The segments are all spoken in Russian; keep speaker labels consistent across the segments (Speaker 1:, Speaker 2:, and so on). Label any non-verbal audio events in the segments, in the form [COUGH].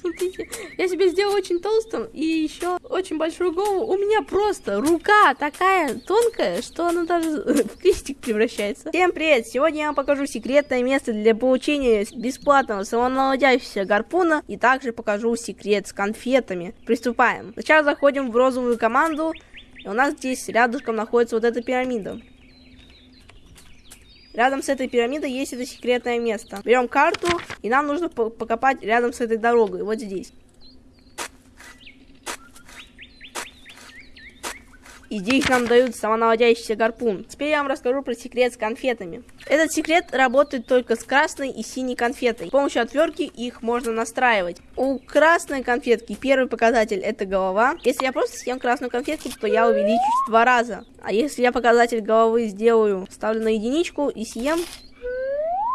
Speaker 1: Смотрите, я себе сделал очень толстым и еще очень большую голову. У меня просто рука такая тонкая, что она даже в крестик превращается. Всем привет! Сегодня я вам покажу секретное место для получения бесплатного самонаводящегося гарпуна и также покажу секрет с конфетами. Приступаем. Сначала заходим в розовую команду. И у нас здесь рядышком находится вот эта пирамида. Рядом с этой пирамидой есть это секретное место. Берем карту, и нам нужно покопать рядом с этой дорогой, вот здесь. И здесь нам дают самонаводящийся гарпун. Теперь я вам расскажу про секрет с конфетами. Этот секрет работает только с красной и синей конфетой. С помощью отвертки их можно настраивать. У красной конфетки первый показатель это голова. Если я просто съем красную конфетку, то я увеличусь в два раза. А если я показатель головы сделаю, ставлю на единичку и съем,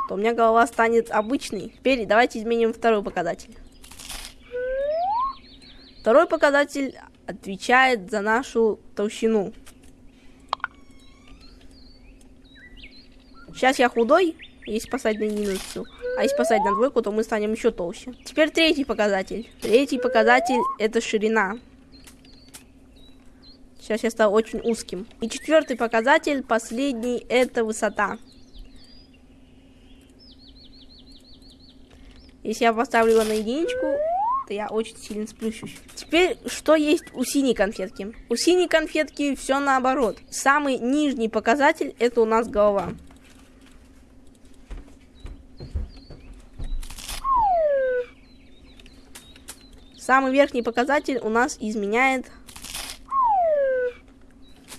Speaker 1: то у меня голова станет обычной. Теперь давайте изменим второй показатель. Второй показатель отвечает за нашу толщину. Сейчас я худой, если поставить на единицу. А если поставить на двойку, то мы станем еще толще. Теперь третий показатель. Третий показатель это ширина. Сейчас я стал очень узким. И четвертый показатель, последний, это высота. Если я поставлю его на единичку, то я очень сильно сплющусь. Теперь, что есть у синей конфетки? У синей конфетки все наоборот. Самый нижний показатель это у нас голова. Самый верхний показатель у нас изменяет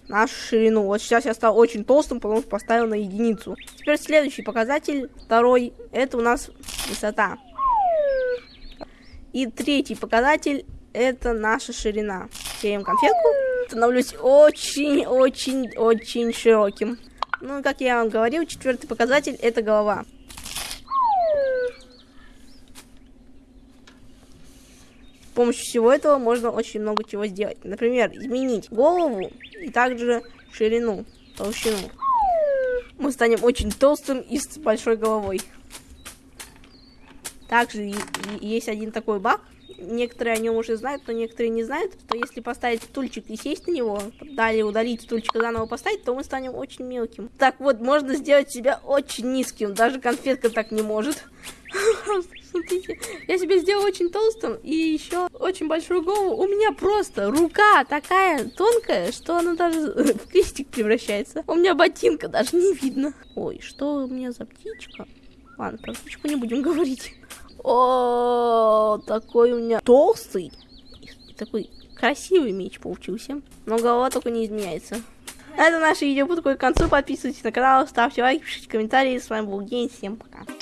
Speaker 1: нашу ширину. Вот сейчас я стал очень толстым, потому что поставил на единицу. Теперь следующий показатель, второй, это у нас высота. И третий показатель это наша ширина. Берем конфетку. Становлюсь очень-очень-очень широким. Ну, как я вам говорил, четвертый показатель это голова. С помощью всего этого можно очень много чего сделать. Например, изменить голову и также ширину, толщину. Мы станем очень толстым и с большой головой. Также есть один такой баг. Некоторые о нем уже знают, но некоторые не знают, что если поставить стульчик и сесть на него, далее удалить стульчик и заново поставить, то мы станем очень мелким. Так вот, можно сделать себя очень низким, даже конфетка так не может. [LAUGHS] Смотрите, я себе сделал очень толстым и еще очень большую голову. У меня просто рука такая тонкая, что она даже [LAUGHS] в крестик превращается. У меня ботинка даже не видно. Ой, что у меня за птичка? Ладно, про птичку не будем [LAUGHS] говорить. О, такой у меня толстый. И такой красивый меч получился. Но голова только не изменяется. Это наше видео подходит к концу. Подписывайтесь на канал, ставьте лайки, пишите комментарии. С вами был День. Всем пока.